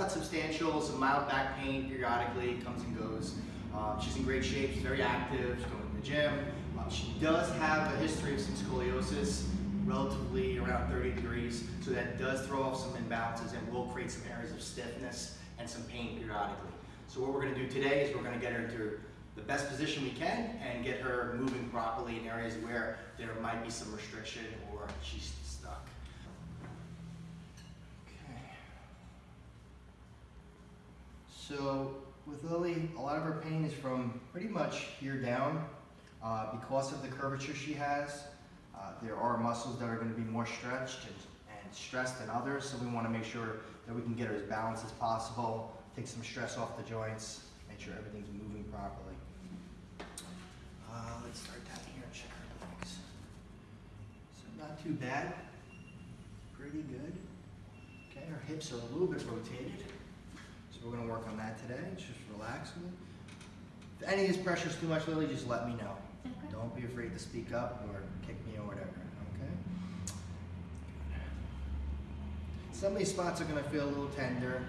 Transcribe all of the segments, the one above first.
not substantial, some mild back pain periodically, comes and goes. Um, she's in great shape, she's very active, she's going to the gym. Uh, she does have a history of some scoliosis, relatively around 30 degrees, so that does throw off some imbalances and will create some areas of stiffness and some pain periodically. So what we're going to do today is we're going to get her into the best position we can and get her moving properly in areas where there might be some restriction or she's stuck. So with Lily, a lot of her pain is from pretty much here down. Uh, because of the curvature she has, uh, there are muscles that are going to be more stretched and, and stressed than others, so we want to make sure that we can get her as balanced as possible, take some stress off the joints, make sure everything's moving properly. Uh, let's start down here and check her legs. So not too bad, pretty good. Okay, her hips are a little bit rotated, so we're going to work on that today. Just relax. If any of this pressure is too much, Lily, just let me know. Okay. Don't be afraid to speak up or kick me or whatever, okay? Some of these spots are gonna feel a little tender.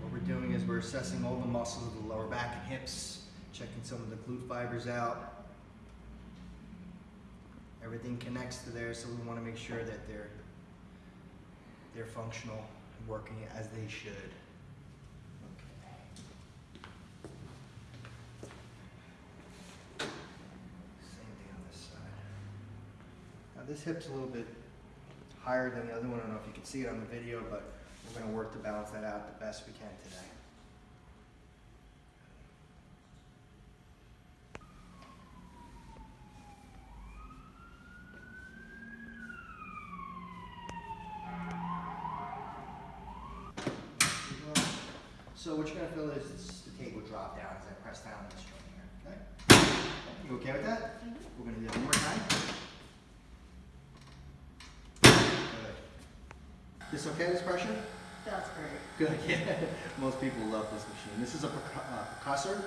What we're doing is we're assessing all the muscles of the lower back and hips, checking some of the glute fibers out. Everything connects to there, so we wanna make sure that they're, they're functional and working as they should. Okay. Same thing on this side. Now this hip's a little bit higher than the other one. I don't know if you can see it on the video, but we're gonna work to balance that out the best we can today. So what you're gonna feel is the table drop down as I press down on this joint here, okay? You okay with that? Mhm. We're gonna do that one more time. Good. This okay, this pressure? That's great. Good, yeah. Most people love this machine. This is a uh, percussor,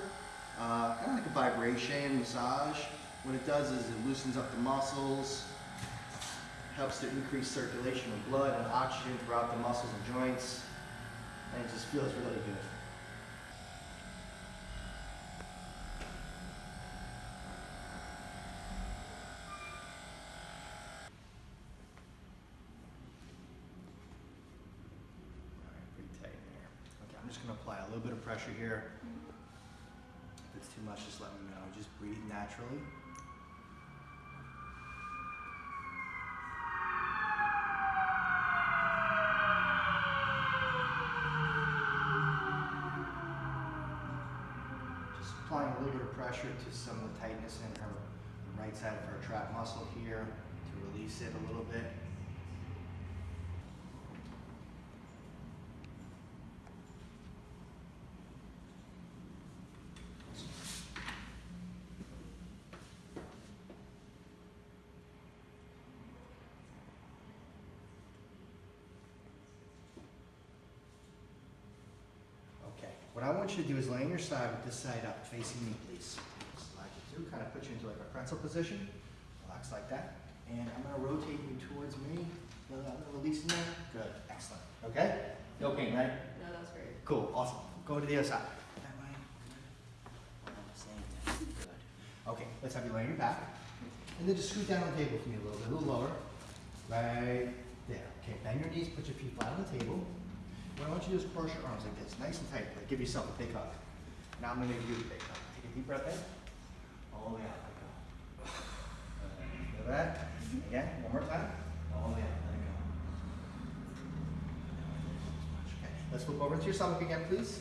uh, kind of like a vibration massage. What it does is it loosens up the muscles, helps to increase circulation of blood and oxygen throughout the muscles and joints, and it just feels really good. Alright, pretty tight there. Okay, I'm just gonna apply a little bit of pressure here. If it's too much, just let me know. Just breathe naturally. Just applying a little bit of pressure to some of the tightness in her right side of her trap muscle here to release it a little bit. Okay, what I want you to do is lay on your side with this side up, facing me, please. Slide you through, kind of put you into like a pretzel position. Relax like that. And I'm gonna rotate you towards me. Feel that little release in there? Good, excellent. Okay? No pain, right? No, that's great. Cool, awesome. Go to the other side. That way. Same thing. Good. Okay, let's have you lay on your back. And then just scoot down on the table for me a little bit, a little lower. Right there. Okay, bend your knees, put your feet flat on the table. I want you to is cross your arms like this, nice and tight. Like give yourself a big hug. Now I'm gonna give you a big hug. Take a deep breath in. All the way out, let go. Feel that? Again, one more time. All the way out, let it go. Okay, let's flip over to your stomach again, please.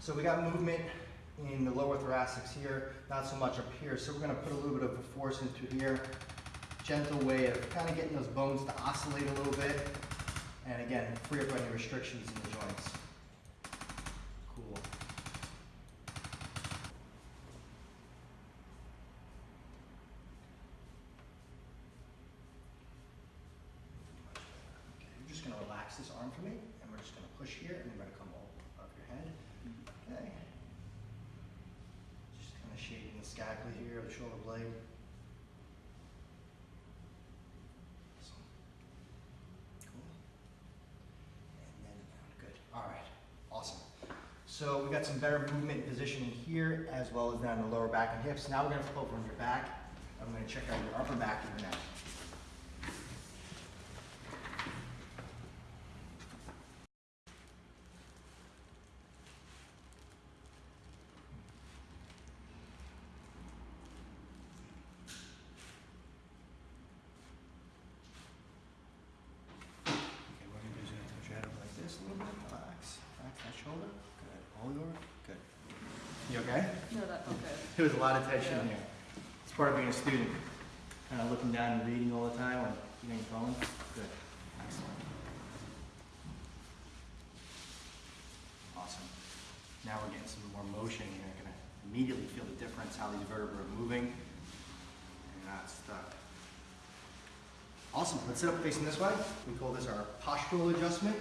So we got movement in the lower thoracics here, not so much up here. So we're gonna put a little bit of a force into here. Gentle way of kind of getting those bones to oscillate a little bit. And again, free up any restrictions in the joints. Cool. Okay, you're just gonna relax this arm for me, and we're just gonna push here, and we're gonna come all up your head. Okay. Just kind of shading the scapula here, the shoulder blade. Awesome. Cool. So we got some better movement positioning here as well as down the lower back and hips. Now we're gonna flip over on your back. I'm gonna check out your upper back and your neck. Okay, what we're gonna do is gonna touch your head up like this a little bit. Relax, relax that shoulder. Good. Hold over. Good. You okay? No, that, okay. There was a lot of tension here. It's part of being a student. Kind of looking down and reading all the time or getting phone. Good. Excellent. Awesome. Now we're getting some more motion. You're gonna immediately feel the difference how these vertebrae are moving. You're not stuck. Awesome. Let's sit up facing this way. We call this our postural adjustment.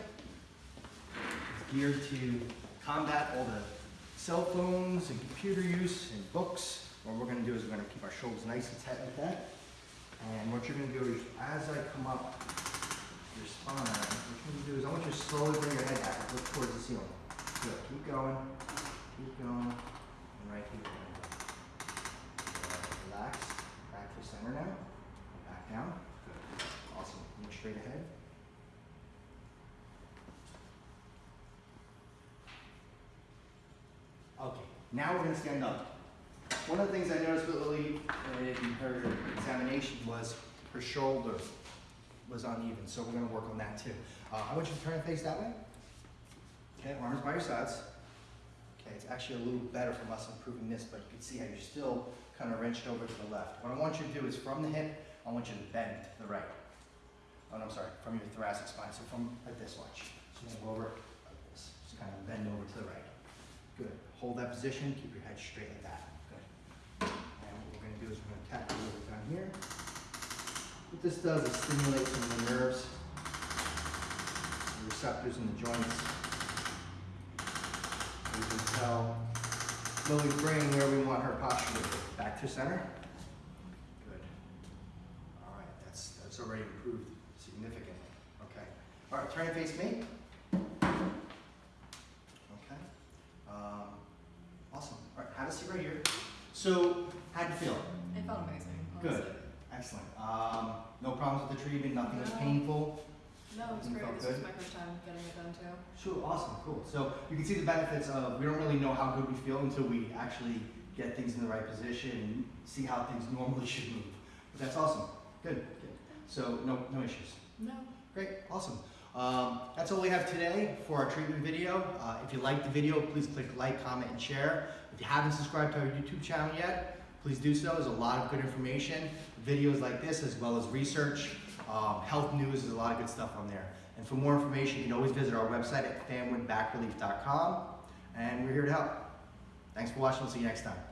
It's geared to combat all the cell phones and computer use and books. What we're gonna do is we're gonna keep our shoulders nice and tight like that. And what you're gonna do is, as I come up your spine, what you're gonna do is I want you to slowly bring your head back look towards the ceiling. Good, keep going, keep going, and right here. Good. Relax, back to center now, back down. Good, awesome, look straight ahead. Okay, now we're gonna stand up. One of the things I noticed with Lily uh, in her examination was her shoulder was uneven, so we're gonna work on that too. Uh, I want you to turn and face that way. Okay, arms by your sides. Okay, it's actually a little better from us improving this, but you can see how you're still kind of wrenched over to the left. What I want you to do is from the hip, I want you to bend to the right. Oh, no, I'm sorry, from your thoracic spine, so from like this, watch. So gonna go over like this, just kind of bend over to the right. Good. Hold that position. Keep your head straight like that. Good. And what we're going to do is we're going to tap a little bit down here. What this does is stimulate some of the nerves, the receptors in the joints. You can tell Lily's brain where we want her posture to be. Back to center. Good. All right. That's that's already improved significantly. Okay. All right. Turn and face me. Okay. Um, awesome. All right, have a seat right here. So, how'd you feel? It felt amazing, Good. Excellent. Um, no problems with the treatment, nothing was painful? No, it was great. felt This was good? my first time getting it done too. Sure, awesome, cool. So you can see the benefits of, we don't really know how good we feel until we actually get things in the right position and see how things normally should move. But that's awesome. Good, good. So no, no issues. No. Great, awesome. Um, that's all we have today for our treatment video. Uh, if you liked the video, please click like, comment, and share. If you haven't subscribed to our YouTube channel yet, please do so. There's a lot of good information, videos like this, as well as research, um, health news, there's a lot of good stuff on there. And for more information, you can always visit our website at fanwoodbackrelief.com. And we're here to help. Thanks for watching. We'll see you next time.